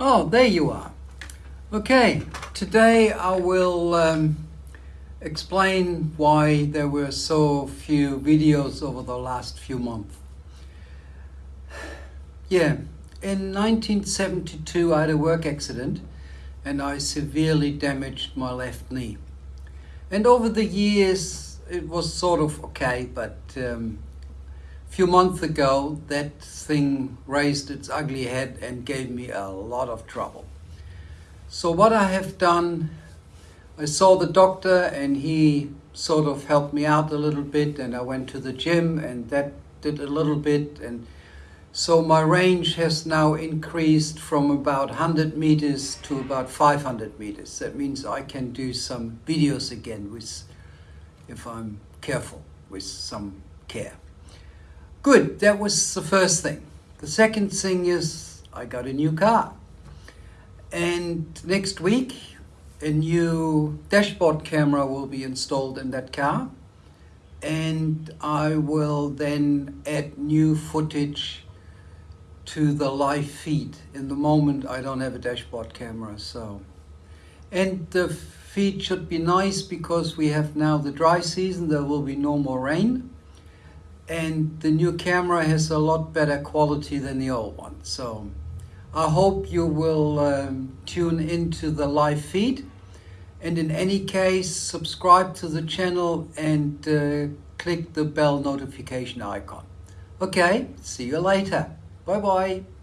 Oh, there you are. Okay, today I will um, explain why there were so few videos over the last few months. Yeah, in 1972 I had a work accident and I severely damaged my left knee. And over the years it was sort of okay, but um, few months ago that thing raised its ugly head and gave me a lot of trouble. So what I have done, I saw the doctor and he sort of helped me out a little bit and I went to the gym and that did a little bit and so my range has now increased from about 100 meters to about 500 meters. That means I can do some videos again with, if I'm careful, with some care. Good, that was the first thing. The second thing is I got a new car. And next week, a new dashboard camera will be installed in that car. And I will then add new footage to the live feed. In the moment, I don't have a dashboard camera, so. And the feed should be nice because we have now the dry season, there will be no more rain. And the new camera has a lot better quality than the old one. So I hope you will um, tune into the live feed. And in any case, subscribe to the channel and uh, click the bell notification icon. Okay, see you later. Bye bye.